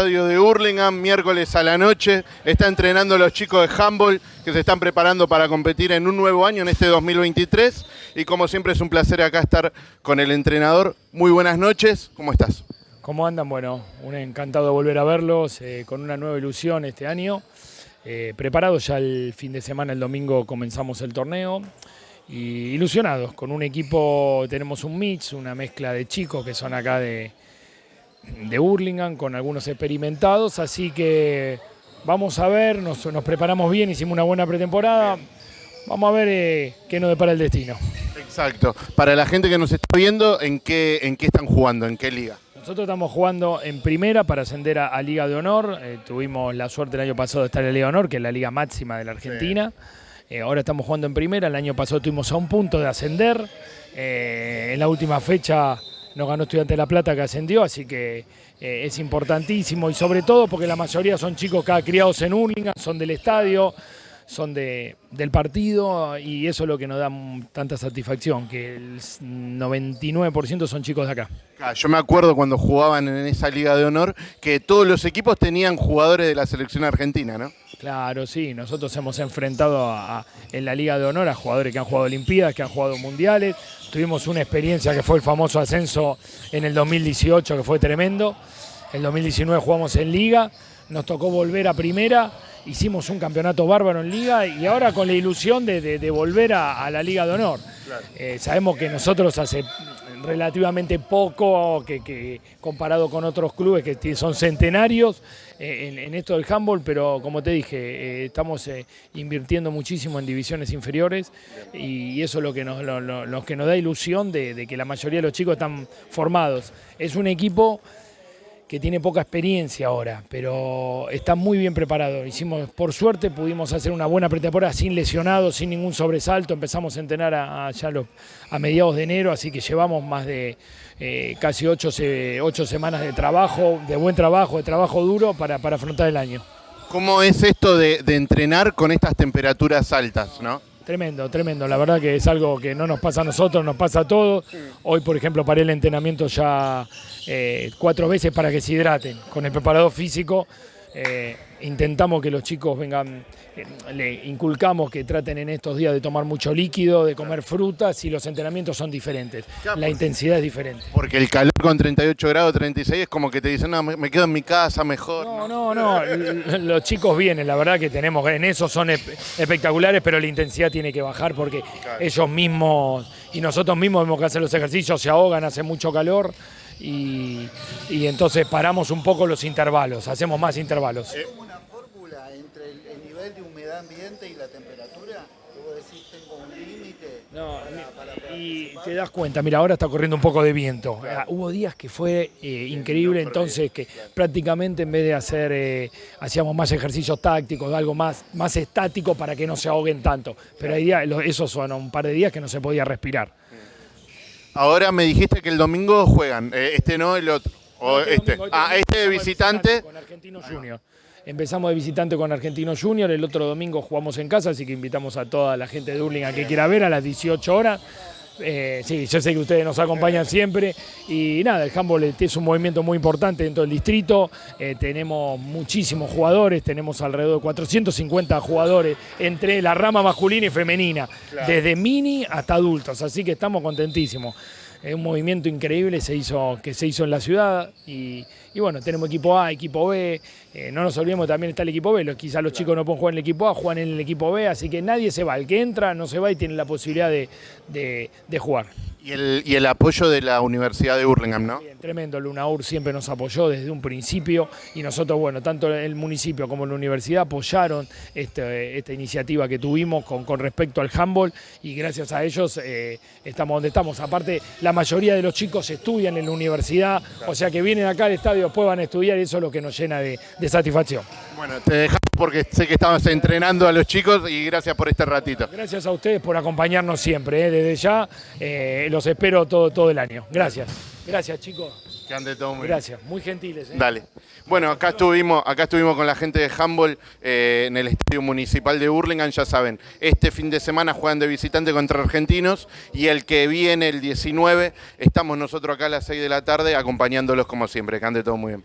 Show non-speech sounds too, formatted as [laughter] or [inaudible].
estadio de Hurlingham, miércoles a la noche. Está entrenando a los chicos de handball que se están preparando para competir en un nuevo año, en este 2023. Y como siempre es un placer acá estar con el entrenador. Muy buenas noches, ¿cómo estás? ¿Cómo andan? Bueno, un encantado de volver a verlos eh, con una nueva ilusión este año. Eh, preparados ya el fin de semana, el domingo comenzamos el torneo y ilusionados con un equipo, tenemos un mix, una mezcla de chicos que son acá de, de Hurlingham con algunos experimentados, así que vamos a ver, nos, preparamos bien, hicimos una buena pretemporada, vamos a ver eh, qué nos depara el destino. Exacto, para la gente que nos está viendo, ¿en qué, en qué están jugando, en qué liga? Nosotros estamos jugando en primera para ascender a, Liga de Honor. Eh, tuvimos la suerte el año pasado de estar en la Liga de Honor, que es la liga máxima de la Argentina. Eh, ahora estamos jugando en primera. El año pasado tuvimos a un punto de ascender. en la última fecha nos ganó Estudiante La Plata que ascendió, así que eh, es importantísimo. Y sobre todo porque la mayoría son chicos que criados en Hurlingham, son del estadio, son de, del partido y eso es lo que nos da tanta satisfacción, que el 99% son chicos de acá. Yo me acuerdo cuando jugaban en esa Liga de Honor que todos los equipos tenían jugadores de la selección argentina, ¿no? Claro, sí, nosotros hemos enfrentado en la Liga de Honor a jugadores que han jugado Olimpiadas, que han jugado Mundiales, tuvimos una experiencia que fue el famoso ascenso en el 2018, que fue tremendo, el 2019 jugamos en Liga, nos tocó volver a Primera hicimos un campeonato bárbaro en liga y ahora con la ilusión de, volver a, la liga de honor. Eh, sabemos que nosotros hace relativamente poco que, comparado con otros clubes que son centenarios eh, en, esto del handball, pero como te dije, eh, estamos invirtiendo muchísimo en divisiones inferiores y, eso es lo que nos, lo, que nos da ilusión de, de que la mayoría de los chicos están formados. Es un equipo que tiene poca experiencia ahora, pero está muy bien preparado. Hicimos, por suerte, pudimos hacer una buena pretemporada sin lesionados, sin ningún sobresalto. Empezamos a entrenar a, ya a mediados de enero, así que llevamos más de eh, casi ocho, semanas de trabajo, de buen trabajo, de trabajo duro para, afrontar el año. ¿Cómo es esto de, de entrenar con estas temperaturas altas, no? Tremendo, tremendo. La verdad que es algo que no nos pasa a nosotros, nos pasa a todos. Hoy, por ejemplo, paré el entrenamiento ya eh, cuatro veces para que se hidraten. Con el preparador físico eh, intentamos que los chicos vengan, eh, le inculcamos que traten en estos días de tomar mucho líquido, de comer frutas y los entrenamientos son diferentes. La intensidad es diferente. Porque el calor con 38 grados, 36 es como que te dicen, no, me quedo en mi casa mejor. No, no, no, [laughs] los chicos vienen, la verdad que tenemos, en eso son espectaculares, pero la intensidad tiene que bajar porque ellos mismos y nosotros mismos vemos que hacer los ejercicios, se ahogan, hace mucho calor y, entonces paramos un poco los intervalos, hacemos más intervalos. ¿Es una fórmula entre el, nivel de humedad ambiente y la temperatura? ¿Vos decís tengo un límite? No, y te das cuenta, mira, ahora está corriendo un poco de viento. Ah, hubo días que fue eh, increíble, entonces que prácticamente en vez de hacer, eh, hacíamos más ejercicios tácticos, algo más, más estático para que no se ahoguen tanto. Pero hay días, esos son un par de días que no se podía respirar. Ahora me dijiste que el domingo juegan, eh, este no, el otro. Este, este. Ah, este de visitante. Con Argentino Junior. Empezamos de visitante con Argentino Junior, el otro domingo jugamos en casa, así que invitamos a toda la gente de Urlinga que quiera ver a las 18 horas. Eh, sí, yo sé que ustedes nos acompañan siempre. Y nada, el handball es un movimiento muy importante dentro del distrito, eh, tenemos muchísimos jugadores, tenemos alrededor de 450 jugadores entre la rama masculina y femenina, desde mini hasta adultos, así que estamos contentísimos. Es un movimiento increíble se hizo, que se hizo en la ciudad y, bueno, tenemos equipo A, equipo B, eh, no nos olvidemos también está el equipo B, quizás los chicos no pueden jugar en el equipo A, juegan en el equipo B, así que nadie se va, el que entra no se va y tiene la posibilidad de jugar. Y el, y el, apoyo de la Universidad de Hurlingham, ¿no? Bien, tremendo, Lunaur siempre nos apoyó desde un principio y nosotros, bueno, tanto el municipio como la universidad apoyaron este, esta iniciativa que tuvimos con, con, respecto al handball y gracias a ellos eh, estamos donde estamos. Aparte, la mayoría de los chicos estudian en la universidad, o sea que vienen acá al estadio, después van a estudiar y eso es lo que nos llena de, de satisfacción. Bueno, te dejamos porque sé que estabas entrenando a los chicos y gracias por este ratito. Gracias a ustedes por acompañarnos siempre, ¿eh? desde ya eh, los espero todo, todo el año. Gracias. Gracias chicos. Que ande todo muy Gracias, muy gentiles. ¿eh? Dale. Bueno, acá estuvimos, acá estuvimos con la gente de handball en el Estadio Municipal de Burlingame, ya saben, este fin de semana juegan de visitante contra argentinos y el que viene el 19, estamos nosotros acá a las 6 de la tarde acompañándolos como siempre, que ande todo muy bien.